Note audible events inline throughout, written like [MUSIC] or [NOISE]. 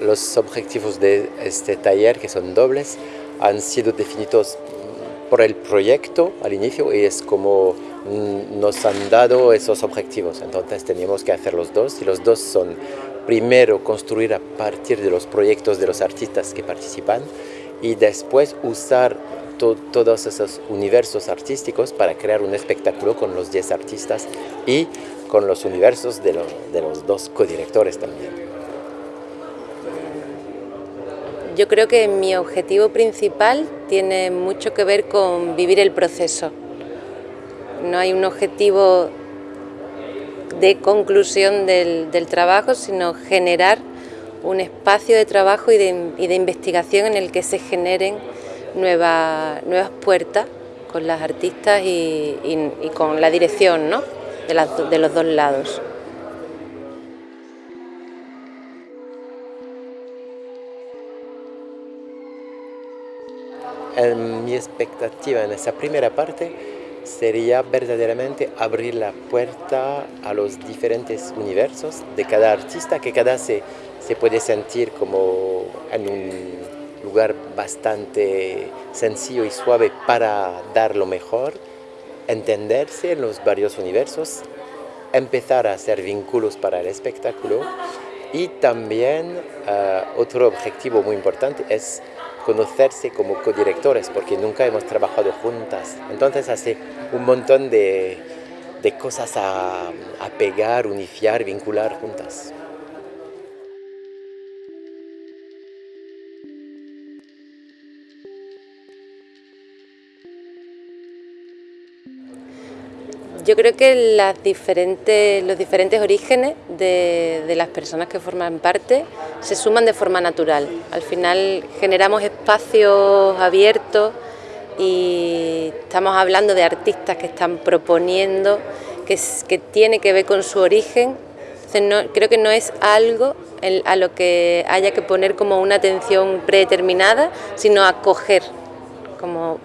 Los objetivos de este taller, que son dobles, han sido definidos por el proyecto al inicio y es como nos han dado esos objetivos. Entonces teníamos que hacer los dos y los dos son primero construir a partir de los proyectos de los artistas que participan y después usar todos esos universos artísticos para crear un espectáculo con los 10 artistas y con los universos de los dos codirectores también. Yo creo que mi objetivo principal tiene mucho que ver con vivir el proceso. No hay un objetivo de conclusión del, trabajo, sino generar un espacio de trabajo y de, investigación en el que se generen nuevas puertas con las artistas y, con la dirección de los dos lados. Mi expectativa en esa primera parte sería verdaderamente abrir la puerta a los diferentes universos de cada artista, que cada se, se puede sentir como en un lugar bastante sencillo y suave para dar lo mejor, entenderse en los varios universos, empezar a hacer vínculos para el espectáculo y también eh, otro objetivo muy importante es conocerse como codirectores, porque nunca hemos trabajado juntas. Entonces hace un montón de, de cosas a, a pegar, unificar, vincular juntas. Yo creo que las diferentes, los diferentes orígenes de, las personas que forman parte se suman de forma natural. Al final generamos espacios abiertos y estamos hablando de artistas que están proponiendo, que, tiene que ver con su origen. no, creo que no es algo a lo que haya que poner como una atención predeterminada, sino acoger, como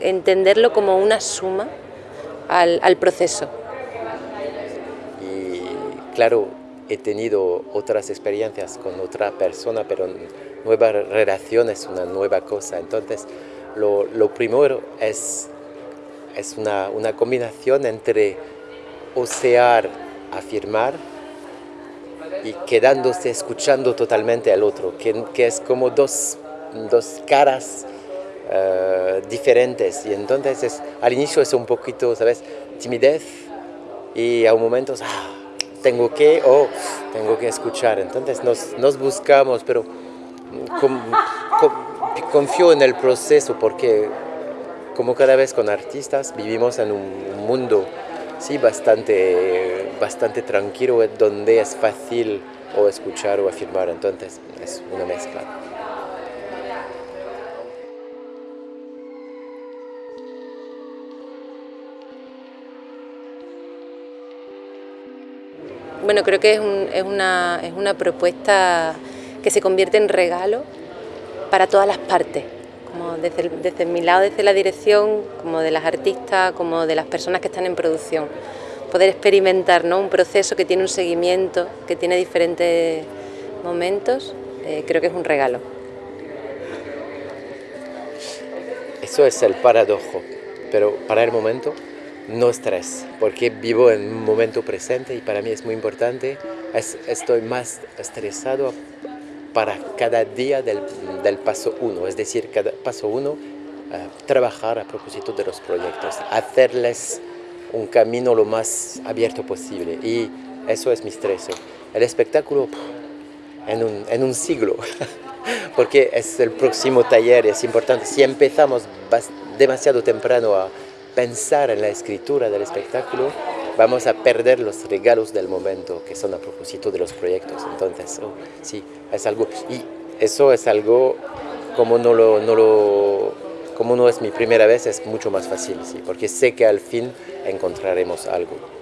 entenderlo como una suma al, proceso. Y claro, he tenido otras experiencias con otra persona, pero nueva relación es una nueva cosa. Entonces, lo, lo primero es, es una, una, combinación entre osear, afirmar y quedándose escuchando totalmente al otro, que, que es como dos, dos caras diferentes y entonces es, al inicio es un poquito, ¿sabes? Timidez y a un momento ah, tengo que o tengo que escuchar, entonces nos, nos buscamos, pero confío en el proceso porque como cada vez con artistas vivimos en un mundo sí, bastante, bastante tranquilo donde es fácil o escuchar o afirmar, entonces es una mezcla. Bueno, creo que es, una, propuesta que se convierte en regalo para todas las partes, como desde, mi lado, desde la dirección, como de las artistas, como de las personas que están en producción. Poder experimentar un proceso que tiene un seguimiento, que tiene diferentes momentos, eh, creo que es un regalo. Eso es el paradojo, pero para el momento no estrés, porque vivo en un momento presente y para mí es muy importante, estoy más estresado para cada día del, paso uno, es decir, cada paso uno, eh, trabajar a propósito de los proyectos, hacerles un camino lo más abierto posible. Y eso es mi estrés. El espectáculo en un, en un siglo, [LAUGHS] porque es el próximo taller, es importante, si empezamos demasiado temprano a pensar en la escritura del espectáculo, vamos a perder los regalos del momento que son a propósito de los proyectos. Entonces, oh, sí, es algo. Y eso es algo, como no, lo, no lo, como no es mi primera vez, es mucho más fácil, sí, porque sé que al fin encontraremos algo.